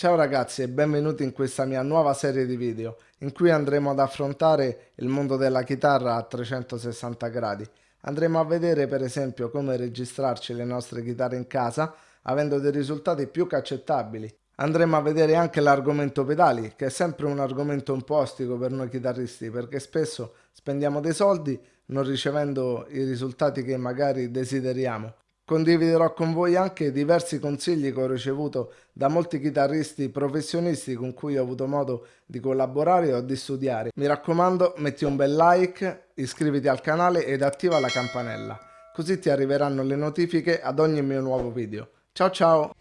Ciao ragazzi e benvenuti in questa mia nuova serie di video in cui andremo ad affrontare il mondo della chitarra a 360 gradi. Andremo a vedere per esempio come registrarci le nostre chitarre in casa avendo dei risultati più che accettabili. Andremo a vedere anche l'argomento pedali che è sempre un argomento un po' ostico per noi chitarristi perché spesso spendiamo dei soldi non ricevendo i risultati che magari desideriamo. Condividerò con voi anche diversi consigli che ho ricevuto da molti chitarristi professionisti con cui ho avuto modo di collaborare o di studiare. Mi raccomando metti un bel like, iscriviti al canale ed attiva la campanella, così ti arriveranno le notifiche ad ogni mio nuovo video. Ciao ciao!